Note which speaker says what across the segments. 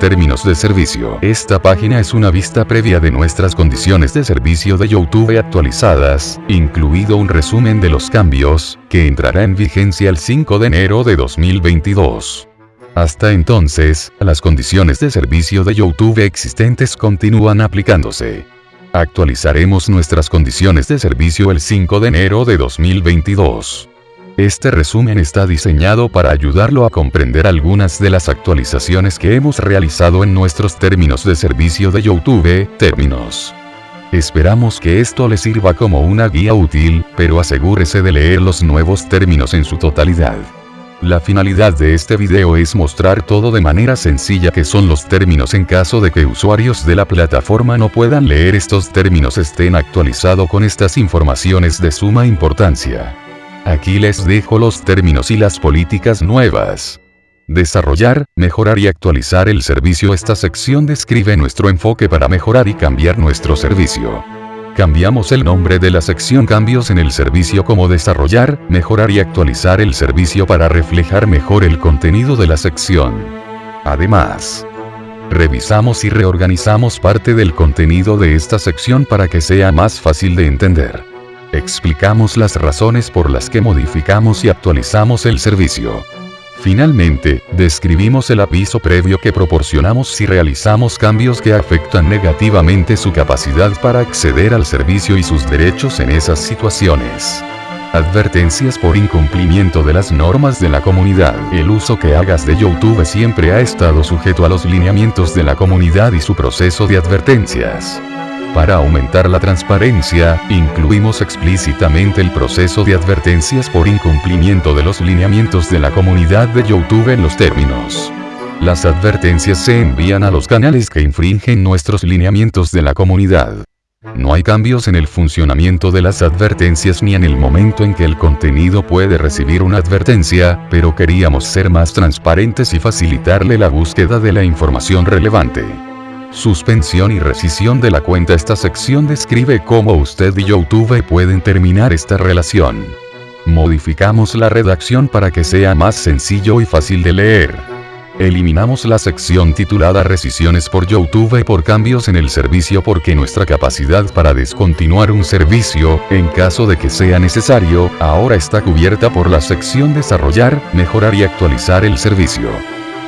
Speaker 1: Términos de servicio. Esta página es una vista previa de nuestras condiciones de servicio de YouTube actualizadas, incluido un resumen de los cambios, que entrará en vigencia el 5 de enero de 2022. Hasta entonces, las condiciones de servicio de YouTube existentes continúan aplicándose. Actualizaremos nuestras condiciones de servicio el 5 de enero de 2022. Este resumen está diseñado para ayudarlo a comprender algunas de las actualizaciones que hemos realizado en nuestros términos de servicio de YouTube, términos. Esperamos que esto le sirva como una guía útil, pero asegúrese de leer los nuevos términos en su totalidad. La finalidad de este video es mostrar todo de manera sencilla que son los términos en caso de que usuarios de la plataforma no puedan leer estos términos estén actualizados con estas informaciones de suma importancia. Aquí les dejo los términos y las políticas nuevas. Desarrollar, mejorar y actualizar el servicio Esta sección describe nuestro enfoque para mejorar y cambiar nuestro servicio. Cambiamos el nombre de la sección Cambios en el servicio como desarrollar, mejorar y actualizar el servicio para reflejar mejor el contenido de la sección. Además, revisamos y reorganizamos parte del contenido de esta sección para que sea más fácil de entender. Explicamos las razones por las que modificamos y actualizamos el servicio. Finalmente, describimos el aviso previo que proporcionamos si realizamos cambios que afectan negativamente su capacidad para acceder al servicio y sus derechos en esas situaciones. Advertencias por incumplimiento de las normas de la comunidad. El uso que hagas de YouTube siempre ha estado sujeto a los lineamientos de la comunidad y su proceso de advertencias. Para aumentar la transparencia, incluimos explícitamente el proceso de advertencias por incumplimiento de los lineamientos de la comunidad de YouTube en los términos. Las advertencias se envían a los canales que infringen nuestros lineamientos de la comunidad. No hay cambios en el funcionamiento de las advertencias ni en el momento en que el contenido puede recibir una advertencia, pero queríamos ser más transparentes y facilitarle la búsqueda de la información relevante. Suspensión y rescisión de la cuenta Esta sección describe cómo usted y YouTube pueden terminar esta relación. Modificamos la redacción para que sea más sencillo y fácil de leer. Eliminamos la sección titulada Rescisiones por YouTube por cambios en el servicio porque nuestra capacidad para descontinuar un servicio, en caso de que sea necesario, ahora está cubierta por la sección Desarrollar, mejorar y actualizar el servicio.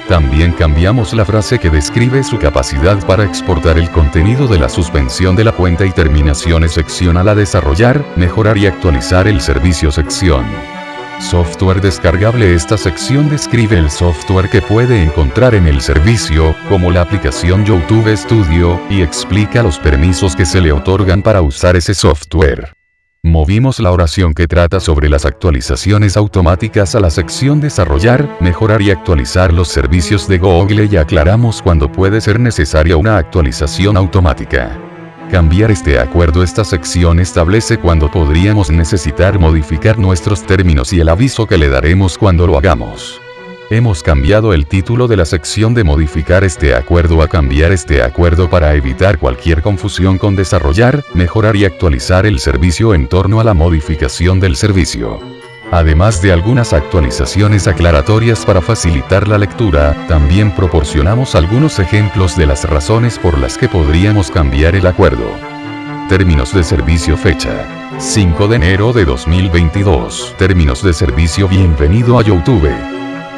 Speaker 1: También cambiamos la frase que describe su capacidad para exportar el contenido de la suspensión de la cuenta y terminaciones sección a la desarrollar, mejorar y actualizar el servicio sección. Software descargable Esta sección describe el software que puede encontrar en el servicio, como la aplicación YouTube Studio, y explica los permisos que se le otorgan para usar ese software. Movimos la oración que trata sobre las actualizaciones automáticas a la sección Desarrollar, mejorar y actualizar los servicios de Google y aclaramos cuando puede ser necesaria una actualización automática. Cambiar este acuerdo Esta sección establece cuando podríamos necesitar modificar nuestros términos y el aviso que le daremos cuando lo hagamos. Hemos cambiado el título de la sección de modificar este acuerdo a cambiar este acuerdo para evitar cualquier confusión con desarrollar, mejorar y actualizar el servicio en torno a la modificación del servicio. Además de algunas actualizaciones aclaratorias para facilitar la lectura, también proporcionamos algunos ejemplos de las razones por las que podríamos cambiar el acuerdo. Términos de servicio fecha. 5 de enero de 2022. Términos de servicio Bienvenido a YouTube.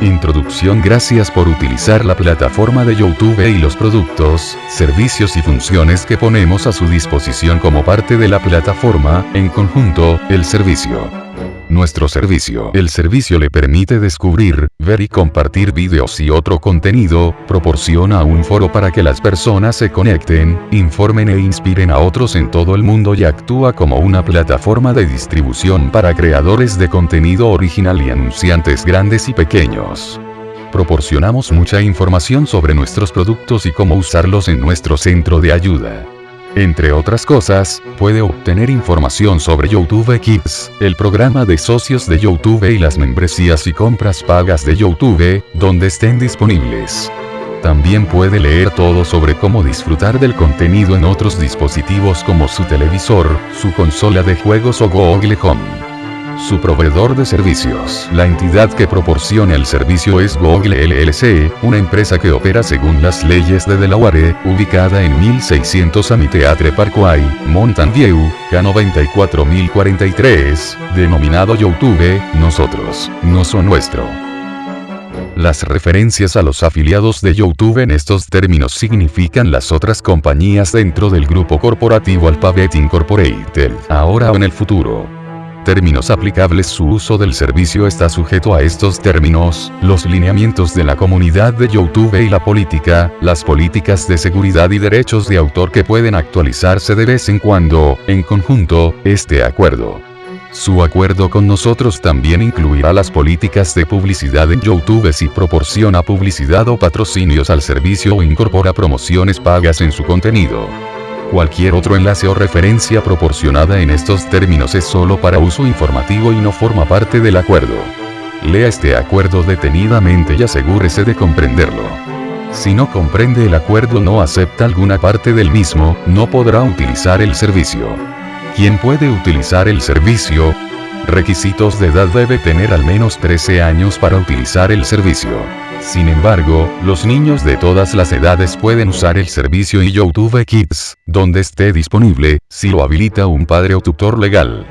Speaker 1: Introducción Gracias por utilizar la plataforma de YouTube y los productos, servicios y funciones que ponemos a su disposición como parte de la plataforma, en conjunto, el servicio. Nuestro servicio. El servicio le permite descubrir, ver y compartir vídeos y otro contenido, proporciona un foro para que las personas se conecten, informen e inspiren a otros en todo el mundo y actúa como una plataforma de distribución para creadores de contenido original y anunciantes grandes y pequeños. Proporcionamos mucha información sobre nuestros productos y cómo usarlos en nuestro centro de ayuda. Entre otras cosas, puede obtener información sobre YouTube Kids, el programa de socios de YouTube y las membresías y compras pagas de YouTube, donde estén disponibles. También puede leer todo sobre cómo disfrutar del contenido en otros dispositivos como su televisor, su consola de juegos o Google Home. Su proveedor de servicios. La entidad que proporciona el servicio es Google LLC, una empresa que opera según las leyes de Delaware, ubicada en 1600 Amiteatre Parkway, Mountain View, K94043, denominado YouTube, nosotros, no son nuestro. Las referencias a los afiliados de YouTube en estos términos significan las otras compañías dentro del grupo corporativo Alphabet Incorporated, ahora o en el futuro. Términos aplicables Su uso del servicio está sujeto a estos términos, los lineamientos de la comunidad de YouTube y la política, las políticas de seguridad y derechos de autor que pueden actualizarse de vez en cuando, en conjunto, este acuerdo. Su acuerdo con nosotros también incluirá las políticas de publicidad en YouTube si proporciona publicidad o patrocinios al servicio o incorpora promociones pagas en su contenido. Cualquier otro enlace o referencia proporcionada en estos términos es solo para uso informativo y no forma parte del acuerdo. Lea este acuerdo detenidamente y asegúrese de comprenderlo. Si no comprende el acuerdo no acepta alguna parte del mismo, no podrá utilizar el servicio. ¿Quién puede utilizar el servicio? Requisitos de edad debe tener al menos 13 años para utilizar el servicio. Sin embargo, los niños de todas las edades pueden usar el servicio y YouTube Kids, donde esté disponible, si lo habilita un padre o tutor legal.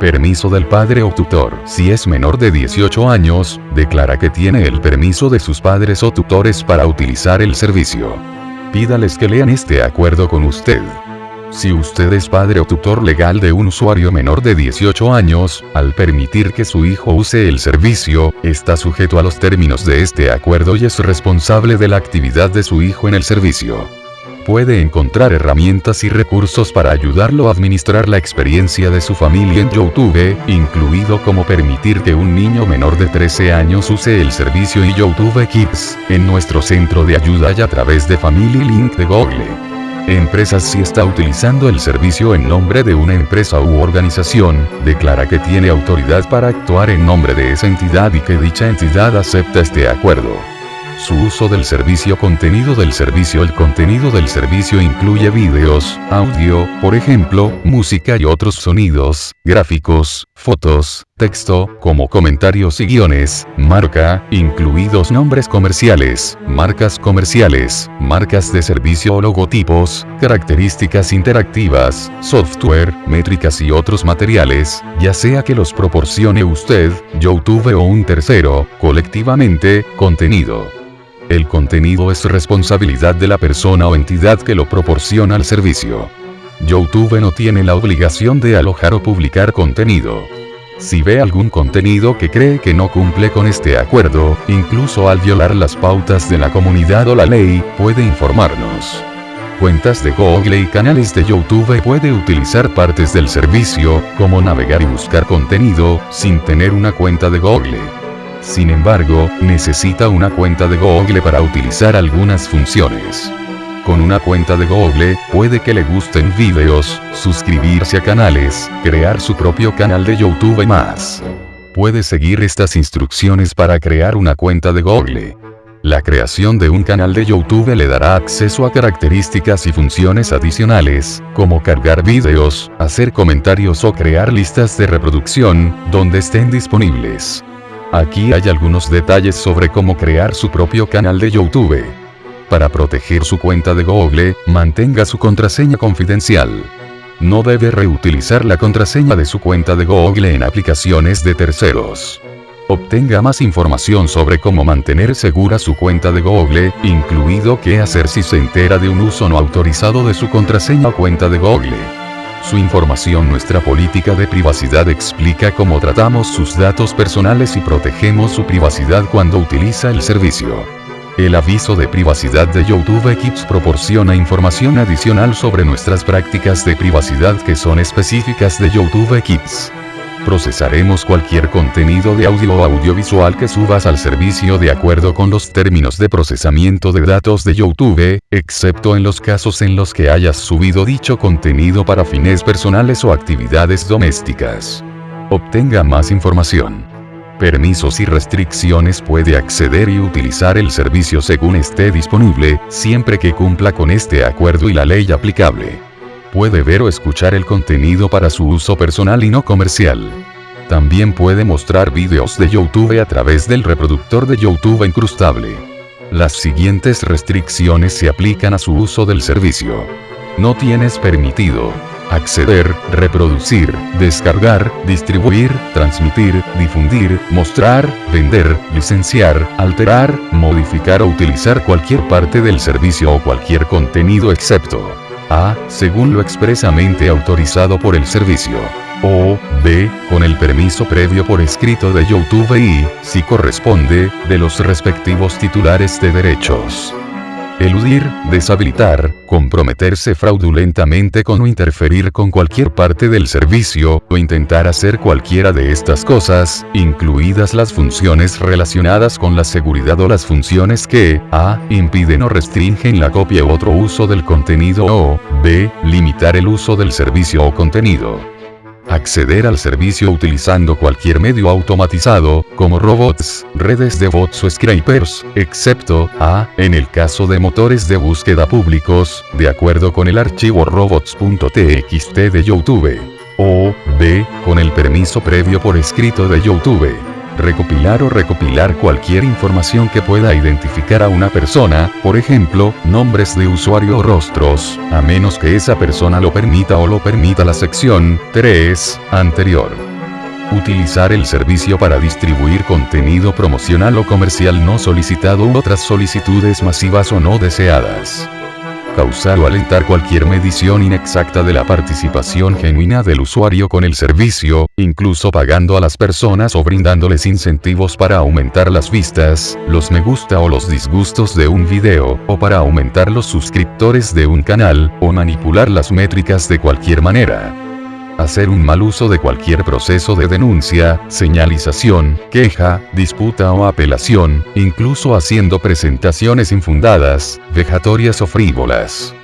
Speaker 1: Permiso del padre o tutor. Si es menor de 18 años, declara que tiene el permiso de sus padres o tutores para utilizar el servicio. Pídales que lean este acuerdo con usted. Si usted es padre o tutor legal de un usuario menor de 18 años, al permitir que su hijo use el servicio, está sujeto a los términos de este acuerdo y es responsable de la actividad de su hijo en el servicio. Puede encontrar herramientas y recursos para ayudarlo a administrar la experiencia de su familia en YouTube, incluido como permitir que un niño menor de 13 años use el servicio y YouTube Kids, en nuestro centro de ayuda y a través de Family Link de Google. Empresas si está utilizando el servicio en nombre de una empresa u organización, declara que tiene autoridad para actuar en nombre de esa entidad y que dicha entidad acepta este acuerdo. Su uso del servicio Contenido del servicio El contenido del servicio incluye vídeos, audio, por ejemplo, música y otros sonidos, gráficos, fotos, texto, como comentarios y guiones, marca, incluidos nombres comerciales, marcas comerciales, marcas de servicio o logotipos, características interactivas, software, métricas y otros materiales, ya sea que los proporcione usted, YouTube o un tercero, colectivamente, contenido. El contenido es responsabilidad de la persona o entidad que lo proporciona al servicio. YouTube no tiene la obligación de alojar o publicar contenido. Si ve algún contenido que cree que no cumple con este acuerdo, incluso al violar las pautas de la comunidad o la ley, puede informarnos. Cuentas de Google y canales de YouTube puede utilizar partes del servicio, como navegar y buscar contenido, sin tener una cuenta de Google. Sin embargo, necesita una cuenta de Google para utilizar algunas funciones. Con una cuenta de Google, puede que le gusten videos, suscribirse a canales, crear su propio canal de YouTube y más. Puede seguir estas instrucciones para crear una cuenta de Google. La creación de un canal de YouTube le dará acceso a características y funciones adicionales, como cargar videos, hacer comentarios o crear listas de reproducción, donde estén disponibles. Aquí hay algunos detalles sobre cómo crear su propio canal de YouTube. Para proteger su cuenta de Google, mantenga su contraseña confidencial. No debe reutilizar la contraseña de su cuenta de Google en aplicaciones de terceros. Obtenga más información sobre cómo mantener segura su cuenta de Google, incluido qué hacer si se entera de un uso no autorizado de su contraseña o cuenta de Google. Su información Nuestra política de privacidad explica cómo tratamos sus datos personales y protegemos su privacidad cuando utiliza el servicio. El aviso de privacidad de YouTube Kids proporciona información adicional sobre nuestras prácticas de privacidad que son específicas de YouTube Kids. Procesaremos cualquier contenido de audio o audiovisual que subas al servicio de acuerdo con los términos de procesamiento de datos de YouTube, excepto en los casos en los que hayas subido dicho contenido para fines personales o actividades domésticas. Obtenga más información. Permisos y restricciones puede acceder y utilizar el servicio según esté disponible, siempre que cumpla con este acuerdo y la ley aplicable puede ver o escuchar el contenido para su uso personal y no comercial. También puede mostrar vídeos de YouTube a través del reproductor de YouTube incrustable. Las siguientes restricciones se aplican a su uso del servicio. No tienes permitido acceder, reproducir, descargar, distribuir, transmitir, difundir, mostrar, vender, licenciar, alterar, modificar o utilizar cualquier parte del servicio o cualquier contenido excepto a. según lo expresamente autorizado por el servicio o b. con el permiso previo por escrito de YouTube y, si corresponde, de los respectivos titulares de derechos eludir, deshabilitar, comprometerse fraudulentamente con o interferir con cualquier parte del servicio, o intentar hacer cualquiera de estas cosas, incluidas las funciones relacionadas con la seguridad o las funciones que, a, impiden o restringen la copia u otro uso del contenido o, b, limitar el uso del servicio o contenido acceder al servicio utilizando cualquier medio automatizado, como robots, redes de bots o scrapers, excepto, a, en el caso de motores de búsqueda públicos, de acuerdo con el archivo robots.txt de YouTube. O, b, con el permiso previo por escrito de YouTube recopilar o recopilar cualquier información que pueda identificar a una persona, por ejemplo, nombres de usuario o rostros, a menos que esa persona lo permita o lo permita la sección 3 anterior. Utilizar el servicio para distribuir contenido promocional o comercial no solicitado u otras solicitudes masivas o no deseadas causar o alentar cualquier medición inexacta de la participación genuina del usuario con el servicio, incluso pagando a las personas o brindándoles incentivos para aumentar las vistas, los me gusta o los disgustos de un video, o para aumentar los suscriptores de un canal, o manipular las métricas de cualquier manera hacer un mal uso de cualquier proceso de denuncia, señalización, queja, disputa o apelación, incluso haciendo presentaciones infundadas, vejatorias o frívolas.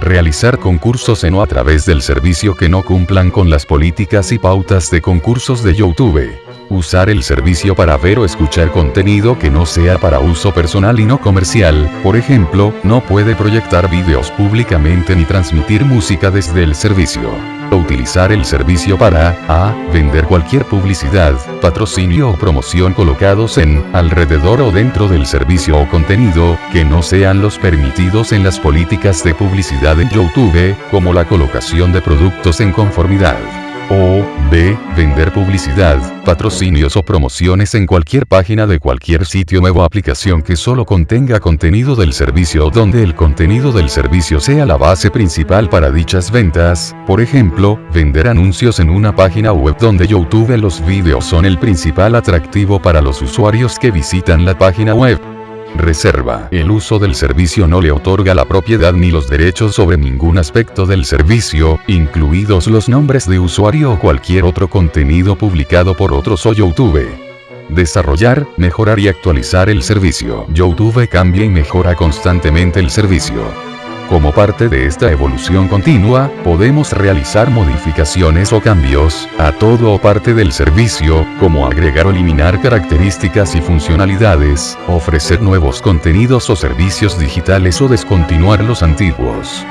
Speaker 1: Realizar concursos en o a través del servicio que no cumplan con las políticas y pautas de concursos de YouTube. Usar el servicio para ver o escuchar contenido que no sea para uso personal y no comercial, por ejemplo, no puede proyectar vídeos públicamente ni transmitir música desde el servicio. O utilizar el servicio para, a, vender cualquier publicidad, patrocinio o promoción colocados en, alrededor o dentro del servicio o contenido, que no sean los permitidos en las políticas de publicidad en YouTube, como la colocación de productos en conformidad. O, B. Vender publicidad, patrocinios o promociones en cualquier página de cualquier sitio web o aplicación que solo contenga contenido del servicio o donde el contenido del servicio sea la base principal para dichas ventas, por ejemplo, vender anuncios en una página web donde YouTube los vídeos son el principal atractivo para los usuarios que visitan la página web. Reserva. El uso del servicio no le otorga la propiedad ni los derechos sobre ningún aspecto del servicio, incluidos los nombres de usuario o cualquier otro contenido publicado por otros o YouTube. Desarrollar, mejorar y actualizar el servicio. YouTube cambia y mejora constantemente el servicio. Como parte de esta evolución continua, podemos realizar modificaciones o cambios a todo o parte del servicio, como agregar o eliminar características y funcionalidades, ofrecer nuevos contenidos o servicios digitales o descontinuar los antiguos.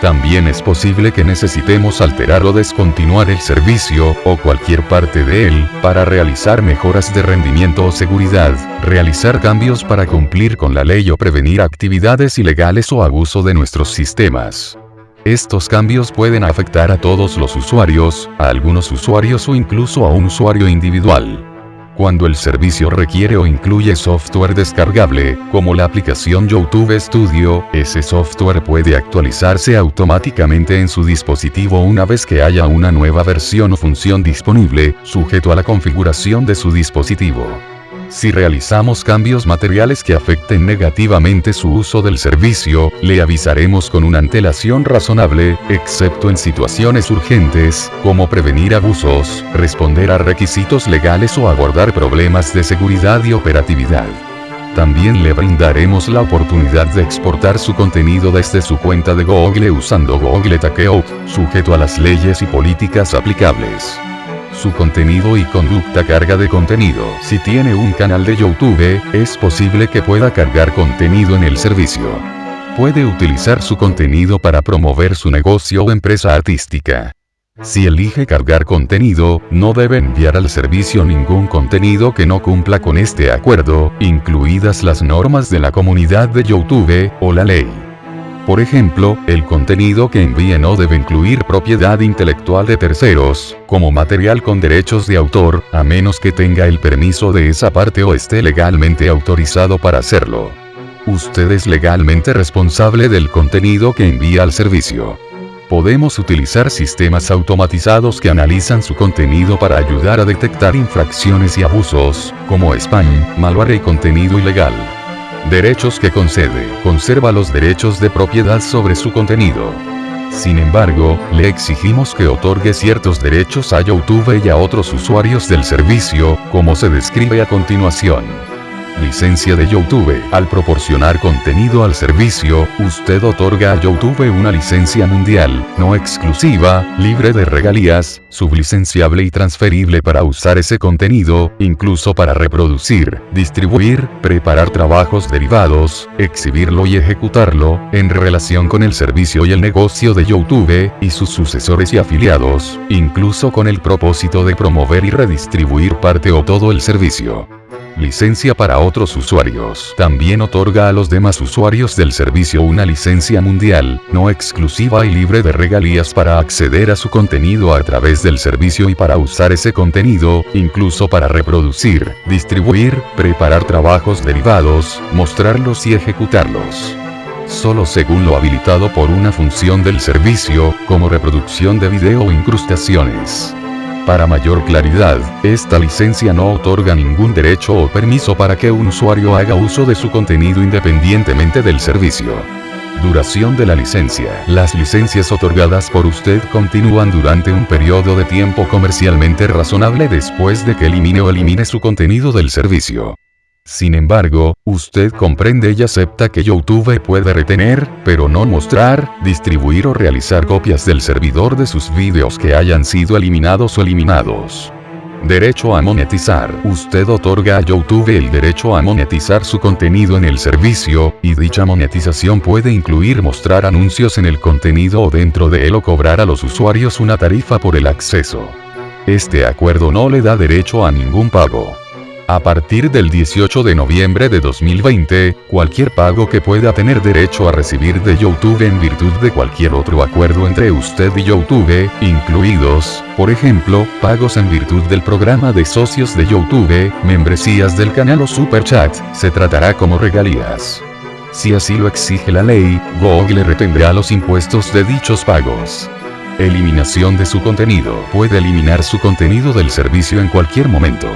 Speaker 1: También es posible que necesitemos alterar o descontinuar el servicio, o cualquier parte de él, para realizar mejoras de rendimiento o seguridad, realizar cambios para cumplir con la ley o prevenir actividades ilegales o abuso de nuestros sistemas. Estos cambios pueden afectar a todos los usuarios, a algunos usuarios o incluso a un usuario individual. Cuando el servicio requiere o incluye software descargable, como la aplicación YouTube Studio, ese software puede actualizarse automáticamente en su dispositivo una vez que haya una nueva versión o función disponible, sujeto a la configuración de su dispositivo. Si realizamos cambios materiales que afecten negativamente su uso del servicio, le avisaremos con una antelación razonable, excepto en situaciones urgentes, como prevenir abusos, responder a requisitos legales o abordar problemas de seguridad y operatividad. También le brindaremos la oportunidad de exportar su contenido desde su cuenta de Google usando Google Takeout, sujeto a las leyes y políticas aplicables su contenido y conducta carga de contenido. Si tiene un canal de YouTube, es posible que pueda cargar contenido en el servicio. Puede utilizar su contenido para promover su negocio o empresa artística. Si elige cargar contenido, no debe enviar al servicio ningún contenido que no cumpla con este acuerdo, incluidas las normas de la comunidad de YouTube, o la ley. Por ejemplo, el contenido que envíe no debe incluir propiedad intelectual de terceros, como material con derechos de autor, a menos que tenga el permiso de esa parte o esté legalmente autorizado para hacerlo. Usted es legalmente responsable del contenido que envía al servicio podemos utilizar sistemas automatizados que analizan su contenido para ayudar a detectar infracciones y abusos, como spam, malware y contenido ilegal. Derechos que concede. Conserva los derechos de propiedad sobre su contenido. Sin embargo, le exigimos que otorgue ciertos derechos a YouTube y a otros usuarios del servicio, como se describe a continuación. Licencia de YouTube. Al proporcionar contenido al servicio, usted otorga a YouTube una licencia mundial, no exclusiva, libre de regalías, sublicenciable y transferible para usar ese contenido, incluso para reproducir, distribuir, preparar trabajos derivados, exhibirlo y ejecutarlo, en relación con el servicio y el negocio de YouTube, y sus sucesores y afiliados, incluso con el propósito de promover y redistribuir parte o todo el servicio licencia para otros usuarios. También otorga a los demás usuarios del servicio una licencia mundial, no exclusiva y libre de regalías para acceder a su contenido a través del servicio y para usar ese contenido, incluso para reproducir, distribuir, preparar trabajos derivados, mostrarlos y ejecutarlos solo según lo habilitado por una función del servicio, como reproducción de video o incrustaciones. Para mayor claridad, esta licencia no otorga ningún derecho o permiso para que un usuario haga uso de su contenido independientemente del servicio. Duración de la licencia. Las licencias otorgadas por usted continúan durante un periodo de tiempo comercialmente razonable después de que elimine o elimine su contenido del servicio. Sin embargo, usted comprende y acepta que YouTube puede retener, pero no mostrar, distribuir o realizar copias del servidor de sus vídeos que hayan sido eliminados o eliminados. Derecho a monetizar. Usted otorga a YouTube el derecho a monetizar su contenido en el servicio, y dicha monetización puede incluir mostrar anuncios en el contenido o dentro de él o cobrar a los usuarios una tarifa por el acceso. Este acuerdo no le da derecho a ningún pago. A partir del 18 de noviembre de 2020, cualquier pago que pueda tener derecho a recibir de YouTube en virtud de cualquier otro acuerdo entre usted y YouTube, incluidos, por ejemplo, pagos en virtud del programa de socios de YouTube, membresías del canal o Super Chat, se tratará como regalías. Si así lo exige la ley, Google retendrá los impuestos de dichos pagos. Eliminación de su contenido. Puede eliminar su contenido del servicio en cualquier momento.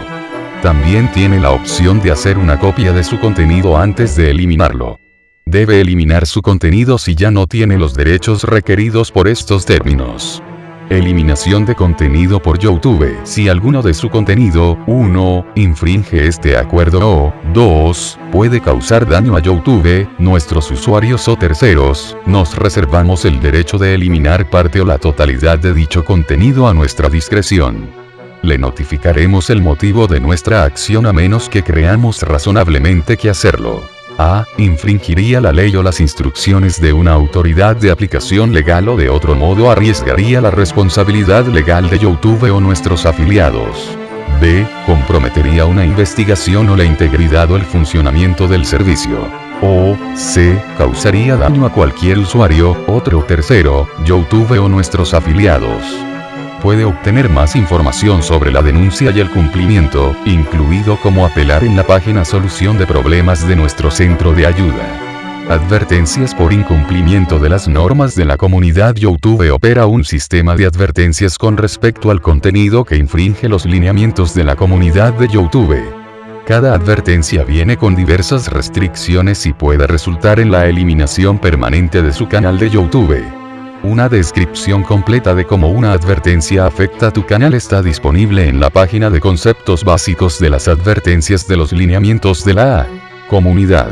Speaker 1: También tiene la opción de hacer una copia de su contenido antes de eliminarlo. Debe eliminar su contenido si ya no tiene los derechos requeridos por estos términos. Eliminación de contenido por YouTube. Si alguno de su contenido, 1, infringe este acuerdo o, 2, puede causar daño a YouTube, nuestros usuarios o terceros, nos reservamos el derecho de eliminar parte o la totalidad de dicho contenido a nuestra discreción le notificaremos el motivo de nuestra acción a menos que creamos razonablemente que hacerlo. A. Infringiría la ley o las instrucciones de una autoridad de aplicación legal o de otro modo arriesgaría la responsabilidad legal de YouTube o nuestros afiliados. B. Comprometería una investigación o la integridad o el funcionamiento del servicio. O. C. Causaría daño a cualquier usuario, otro tercero, YouTube o nuestros afiliados puede obtener más información sobre la denuncia y el cumplimiento, incluido cómo apelar en la página Solución de Problemas de nuestro centro de ayuda. Advertencias por incumplimiento de las normas de la comunidad YouTube opera un sistema de advertencias con respecto al contenido que infringe los lineamientos de la comunidad de YouTube. Cada advertencia viene con diversas restricciones y puede resultar en la eliminación permanente de su canal de YouTube. Una descripción completa de cómo una advertencia afecta tu canal está disponible en la página de conceptos básicos de las advertencias de los lineamientos de la comunidad.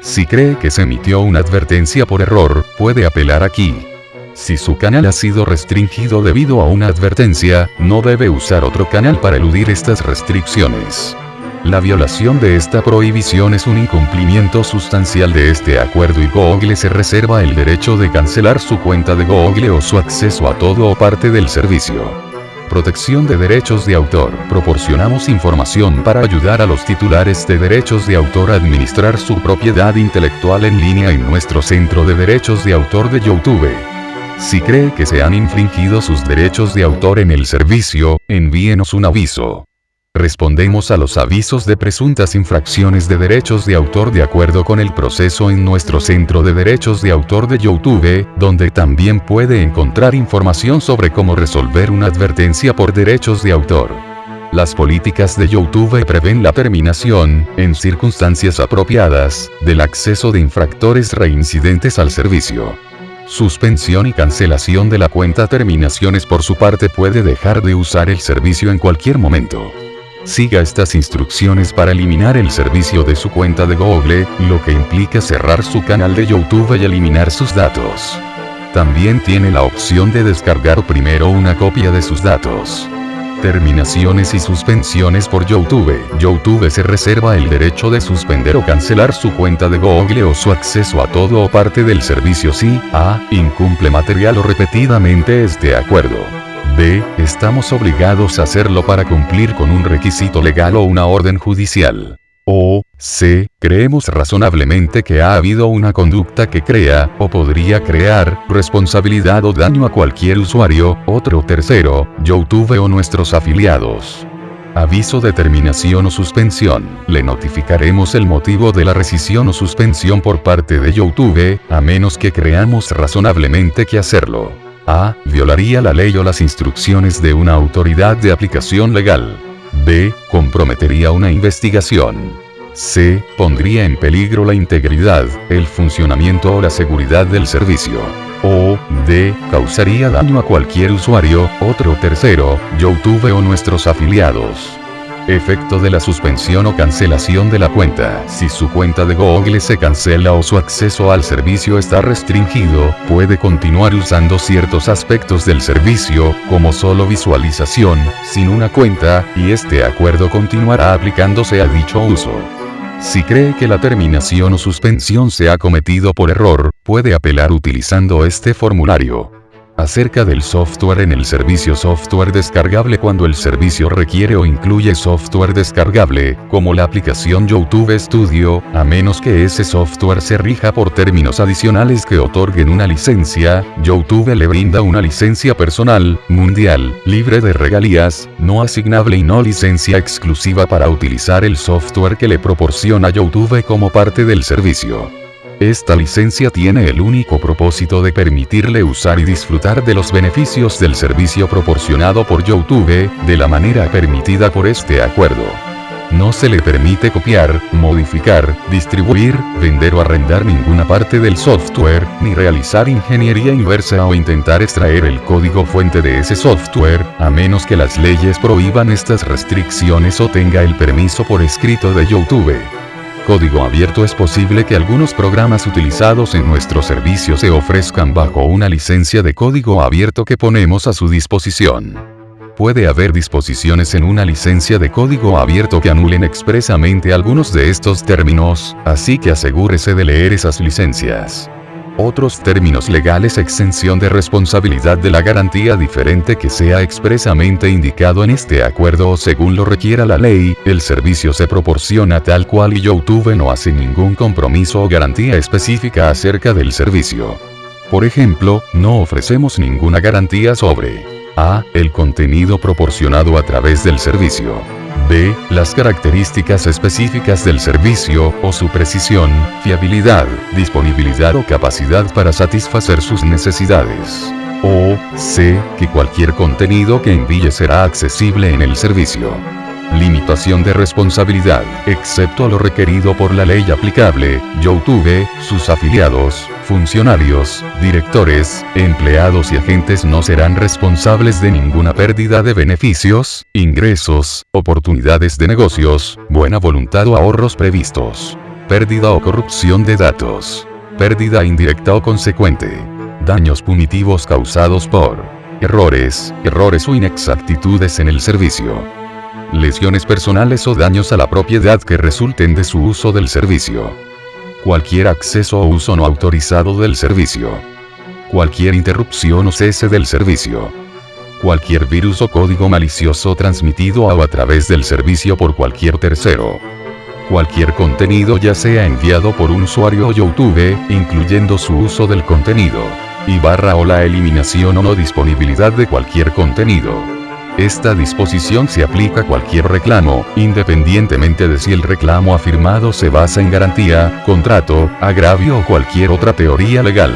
Speaker 1: Si cree que se emitió una advertencia por error, puede apelar aquí. Si su canal ha sido restringido debido a una advertencia, no debe usar otro canal para eludir estas restricciones. La violación de esta prohibición es un incumplimiento sustancial de este acuerdo y Google se reserva el derecho de cancelar su cuenta de Google o su acceso a todo o parte del servicio. Protección de derechos de autor. Proporcionamos información para ayudar a los titulares de derechos de autor a administrar su propiedad intelectual en línea en nuestro centro de derechos de autor de YouTube. Si cree que se han infringido sus derechos de autor en el servicio, envíenos un aviso. Respondemos a los avisos de presuntas infracciones de derechos de autor de acuerdo con el proceso en nuestro Centro de Derechos de Autor de YouTube, donde también puede encontrar información sobre cómo resolver una advertencia por derechos de autor. Las políticas de YouTube prevén la terminación, en circunstancias apropiadas, del acceso de infractores reincidentes al servicio. Suspensión y cancelación de la cuenta terminaciones por su parte puede dejar de usar el servicio en cualquier momento. Siga estas instrucciones para eliminar el servicio de su cuenta de Google, lo que implica cerrar su canal de YouTube y eliminar sus datos. También tiene la opción de descargar primero una copia de sus datos. Terminaciones y suspensiones por YouTube. YouTube se reserva el derecho de suspender o cancelar su cuenta de Google o su acceso a todo o parte del servicio si A. incumple material o repetidamente este acuerdo. B. Estamos obligados a hacerlo para cumplir con un requisito legal o una orden judicial. O, C. Creemos razonablemente que ha habido una conducta que crea, o podría crear, responsabilidad o daño a cualquier usuario, otro tercero, YouTube o nuestros afiliados. Aviso de terminación o suspensión. Le notificaremos el motivo de la rescisión o suspensión por parte de YouTube, a menos que creamos razonablemente que hacerlo. A. Violaría la ley o las instrucciones de una autoridad de aplicación legal. B. Comprometería una investigación. C. Pondría en peligro la integridad, el funcionamiento o la seguridad del servicio. O. D. Causaría daño a cualquier usuario, otro tercero, YouTube o nuestros afiliados. Efecto de la suspensión o cancelación de la cuenta. Si su cuenta de Google se cancela o su acceso al servicio está restringido, puede continuar usando ciertos aspectos del servicio, como solo visualización, sin una cuenta, y este acuerdo continuará aplicándose a dicho uso. Si cree que la terminación o suspensión se ha cometido por error, puede apelar utilizando este formulario acerca del software en el servicio software descargable cuando el servicio requiere o incluye software descargable, como la aplicación YouTube Studio, a menos que ese software se rija por términos adicionales que otorguen una licencia, YouTube le brinda una licencia personal, mundial, libre de regalías, no asignable y no licencia exclusiva para utilizar el software que le proporciona YouTube como parte del servicio. Esta licencia tiene el único propósito de permitirle usar y disfrutar de los beneficios del servicio proporcionado por YouTube, de la manera permitida por este acuerdo. No se le permite copiar, modificar, distribuir, vender o arrendar ninguna parte del software, ni realizar ingeniería inversa o intentar extraer el código fuente de ese software, a menos que las leyes prohíban estas restricciones o tenga el permiso por escrito de YouTube código abierto es posible que algunos programas utilizados en nuestro servicio se ofrezcan bajo una licencia de código abierto que ponemos a su disposición. Puede haber disposiciones en una licencia de código abierto que anulen expresamente algunos de estos términos, así que asegúrese de leer esas licencias. Otros términos legales exención de responsabilidad de la garantía diferente que sea expresamente indicado en este acuerdo o según lo requiera la ley, el servicio se proporciona tal cual y YouTube no hace ningún compromiso o garantía específica acerca del servicio. Por ejemplo, no ofrecemos ninguna garantía sobre a. el contenido proporcionado a través del servicio. B. Las características específicas del servicio, o su precisión, fiabilidad, disponibilidad o capacidad para satisfacer sus necesidades. O. C. Que cualquier contenido que envíe será accesible en el servicio. Limitación de responsabilidad, excepto lo requerido por la ley aplicable, YouTube, sus afiliados, funcionarios, directores, empleados y agentes no serán responsables de ninguna pérdida de beneficios, ingresos, oportunidades de negocios, buena voluntad o ahorros previstos. Pérdida o corrupción de datos. Pérdida indirecta o consecuente. Daños punitivos causados por errores, errores o inexactitudes en el servicio lesiones personales o daños a la propiedad que resulten de su uso del servicio. Cualquier acceso o uso no autorizado del servicio. Cualquier interrupción o cese del servicio. Cualquier virus o código malicioso transmitido a o a través del servicio por cualquier tercero cualquier contenido ya sea enviado por un usuario o YouTube, incluyendo su uso del contenido, y barra o la eliminación o no disponibilidad de cualquier contenido. Esta disposición se aplica a cualquier reclamo, independientemente de si el reclamo afirmado se basa en garantía, contrato, agravio o cualquier otra teoría legal.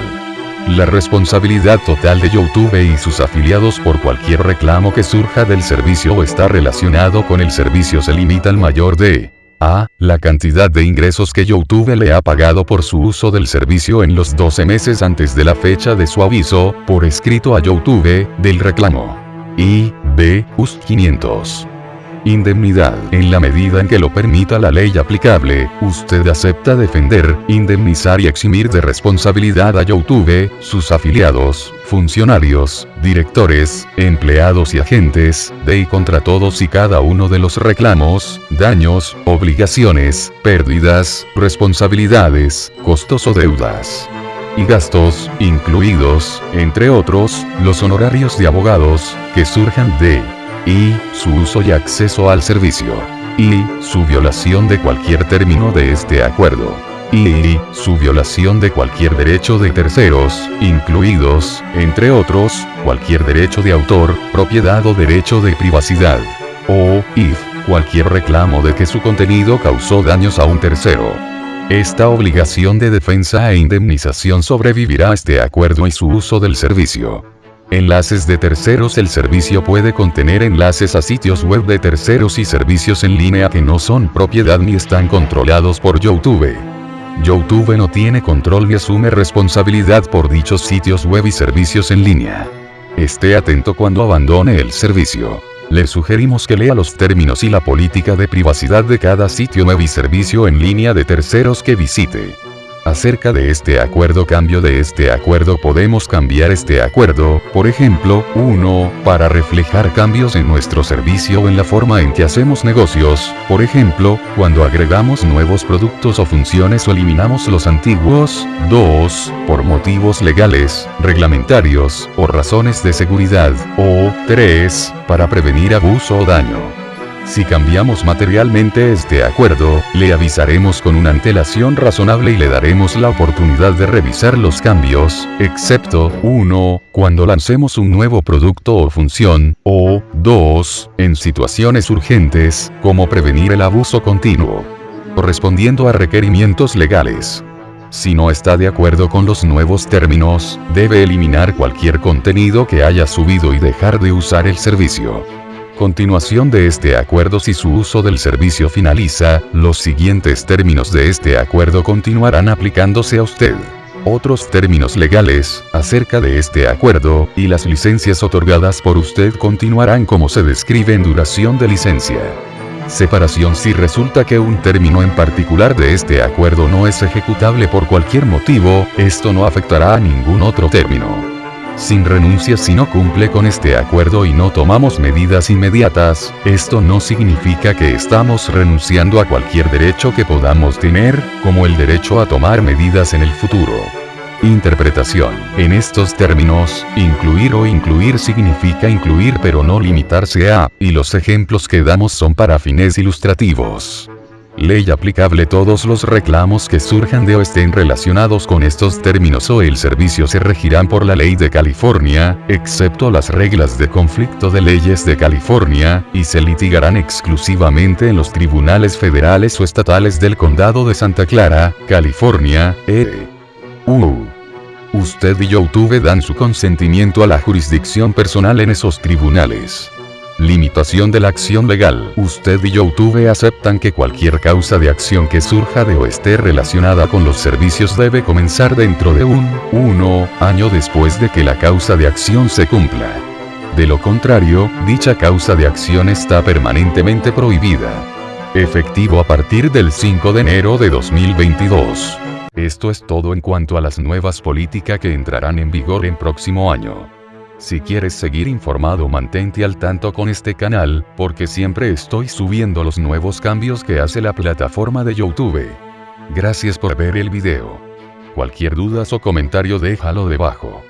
Speaker 1: La responsabilidad total de YouTube y sus afiliados por cualquier reclamo que surja del servicio o está relacionado con el servicio se limita al mayor de a. La cantidad de ingresos que YouTube le ha pagado por su uso del servicio en los 12 meses antes de la fecha de su aviso, por escrito a YouTube, del reclamo. Y. B. US 500 indemnidad. En la medida en que lo permita la ley aplicable, usted acepta defender, indemnizar y eximir de responsabilidad a YouTube, sus afiliados, funcionarios, directores, empleados y agentes, de y contra todos y cada uno de los reclamos, daños, obligaciones, pérdidas, responsabilidades, costos o deudas y gastos, incluidos, entre otros, los honorarios de abogados, que surjan de y su uso y acceso al servicio, y su violación de cualquier término de este acuerdo, y su violación de cualquier derecho de terceros, incluidos, entre otros, cualquier derecho de autor, propiedad o derecho de privacidad, o, if, cualquier reclamo de que su contenido causó daños a un tercero. Esta obligación de defensa e indemnización sobrevivirá a este acuerdo y su uso del servicio. Enlaces de terceros El servicio puede contener enlaces a sitios web de terceros y servicios en línea que no son propiedad ni están controlados por YouTube. YouTube no tiene control ni asume responsabilidad por dichos sitios web y servicios en línea. Esté atento cuando abandone el servicio. Le sugerimos que lea los términos y la política de privacidad de cada sitio web y servicio en línea de terceros que visite. Acerca de este acuerdo cambio de este acuerdo podemos cambiar este acuerdo, por ejemplo, 1, para reflejar cambios en nuestro servicio o en la forma en que hacemos negocios, por ejemplo, cuando agregamos nuevos productos o funciones o eliminamos los antiguos, 2, por motivos legales, reglamentarios, o razones de seguridad, o 3, para prevenir abuso o daño. Si cambiamos materialmente este acuerdo, le avisaremos con una antelación razonable y le daremos la oportunidad de revisar los cambios, excepto 1. Cuando lancemos un nuevo producto o función, o 2. En situaciones urgentes, como prevenir el abuso continuo. Correspondiendo a requerimientos legales. Si no está de acuerdo con los nuevos términos, debe eliminar cualquier contenido que haya subido y dejar de usar el servicio. Continuación de este acuerdo si su uso del servicio finaliza, los siguientes términos de este acuerdo continuarán aplicándose a usted. Otros términos legales, acerca de este acuerdo, y las licencias otorgadas por usted continuarán como se describe en duración de licencia. Separación si resulta que un término en particular de este acuerdo no es ejecutable por cualquier motivo, esto no afectará a ningún otro término sin renuncia si no cumple con este acuerdo y no tomamos medidas inmediatas, esto no significa que estamos renunciando a cualquier derecho que podamos tener, como el derecho a tomar medidas en el futuro. Interpretación. En estos términos, incluir o incluir significa incluir pero no limitarse a, y los ejemplos que damos son para fines ilustrativos. Ley aplicable Todos los reclamos que surjan de o estén relacionados con estos términos o el servicio se regirán por la ley de California, excepto las reglas de conflicto de leyes de California, y se litigarán exclusivamente en los tribunales federales o estatales del condado de Santa Clara, California, e. U. Usted y YouTube dan su consentimiento a la jurisdicción personal en esos tribunales. Limitación de la acción legal. Usted y YouTube aceptan que cualquier causa de acción que surja de o esté relacionada con los servicios debe comenzar dentro de un 1 año después de que la causa de acción se cumpla. De lo contrario, dicha causa de acción está permanentemente prohibida. Efectivo a partir del 5 de enero de 2022. Esto es todo en cuanto a las nuevas políticas que entrarán en vigor en próximo año. Si quieres seguir informado mantente al tanto con este canal, porque siempre estoy subiendo los nuevos cambios que hace la plataforma de Youtube. Gracias por ver el video. Cualquier dudas o comentario déjalo debajo.